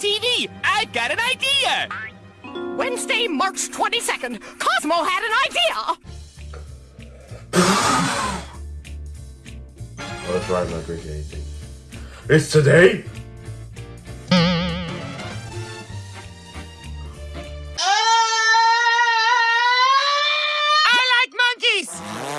TV! I've got an idea! Wednesday, March 22nd, Cosmo had an idea! well, that's right, not drinking anything. It's today? I like monkeys!